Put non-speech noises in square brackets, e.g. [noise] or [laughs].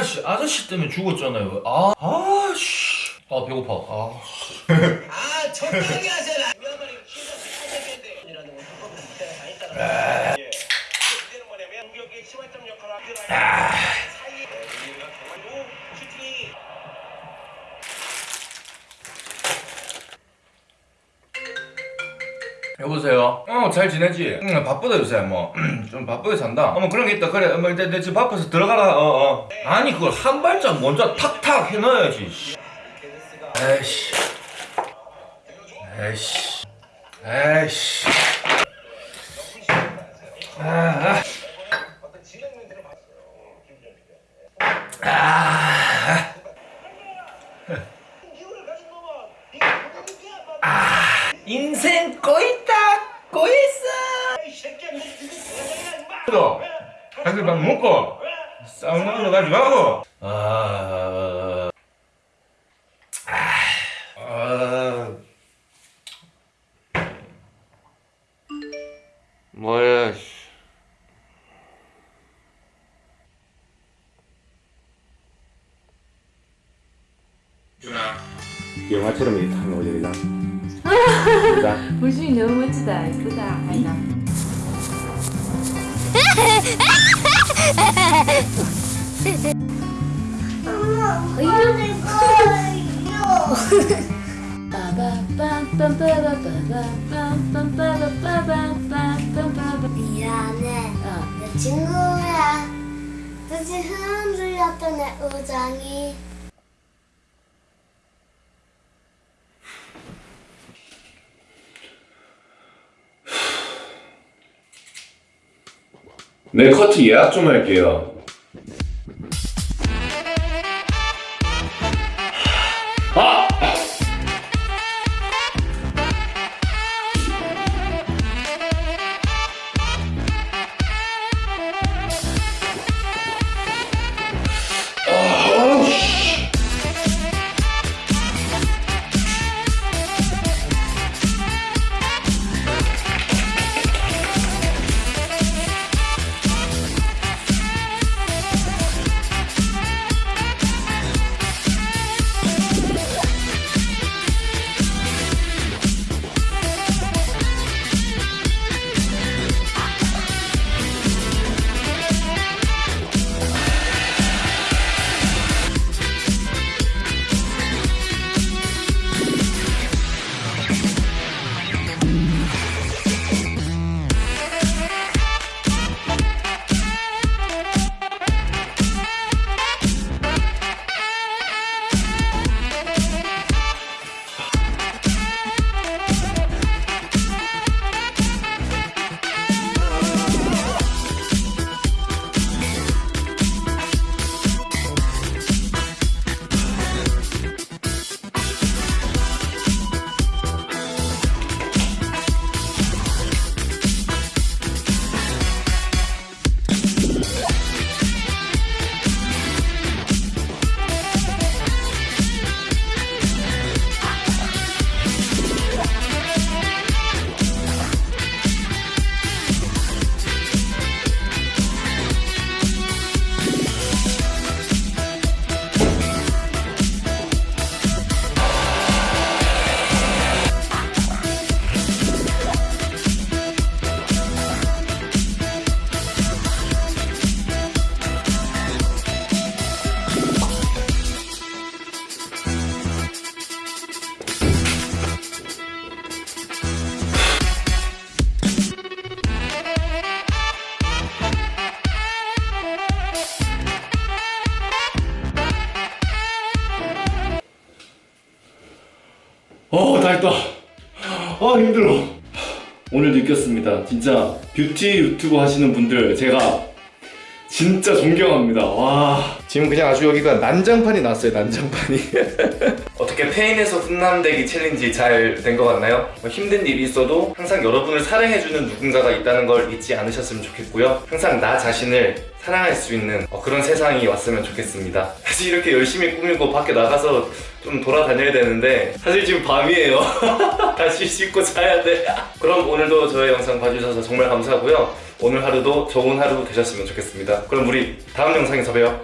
아씨 아저씨 때문에 죽었잖아요. 아 아씨. 아 배고파. 아. 아 적당히 하잖아. 여보세요 어잘 지내지? 응 바쁘다 요새 [clears throat] 뭐좀 바쁘게 산다 어머 그런 게 있다 그래 뭐 내, 내 지금 바빠서 들어가라 어어 아니 그걸 한 발짝 먼저 탁탁 해놔야지 씨. 에이씨 에이씨 에이씨 아, 아. 아. 인생 꼬있 왜? 한술 밥 먹고 왜? 싸우는 걸로 가지 말고 아... 아... 뭐야 영화처럼 이렇게 탁 나오잖아. [laughs] 자, 물중이 너무 멋지다 예쁘다 아이다 미안해. 내 친구야. 뜻이 흔들렸던 내 우정이. 네 커트 예약 좀 할게요. 어, 다 했다. 아, 힘들어. 오늘 느꼈습니다. 진짜 뷰티 유튜브 하시는 분들 제가 진짜 존경합니다. 와. 지금 그냥 아주 여기가 난장판이 났어요, 난장판이. [laughs] 어떻게 폐인에서 훈남되기 challenge 잘 된 것 같나요? 뭐 힘든 일이 있어도 항상 여러분을 사랑해주는 누군가가 있다는 걸 잊지 않으셨으면 좋겠고요. 항상 나 자신을 사랑할 수 있는 어, 그런 세상이 왔으면 좋겠습니다. [laughs] 사실 이렇게 열심히 꾸미고 밖에 나가서 좀 돌아다녀야 되는데 사실 지금 밤이에요. [laughs] 다시 씻고 자야 돼. [laughs] 그럼 오늘도 저의 영상 봐주셔서 정말 감사하고요. 오늘 하루도 좋은 하루 되셨으면 좋겠습니다. 그럼 우리 다음 영상에서 봬요.